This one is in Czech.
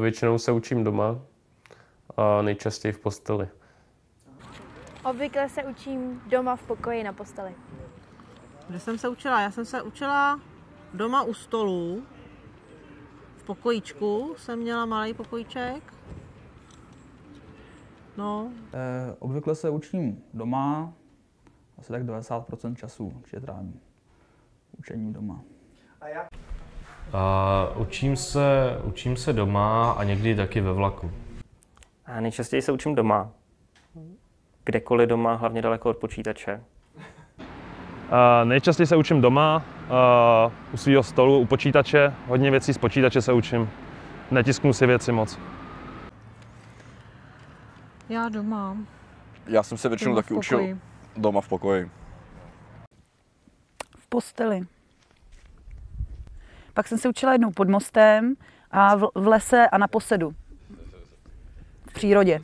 Většinou se učím doma a nejčastěji v posteli. Obvykle se učím doma v pokoji na posteli. Kde jsem se učila? Já jsem se učila doma u stolu. V pokojíčku jsem měla malý pokojíček. No, Eh, obvykle se učím doma, asi tak 90% času určitě trávím učením doma. A učím se, učím se doma a někdy taky ve vlaku. A nejčastěji se učím doma. Kdekoliv doma, hlavně daleko od počítače. Uh, nejčastěji se učím doma, uh, u svého stolu, u počítače. Hodně věcí z počítače se učím. Netisknu si věci moc. já doma. Já jsem se většinou Doma taky učil doma v pokoji. v posteli. Pak jsem se učila jednou pod mostem a v, v lese a na posedu. V přírodě.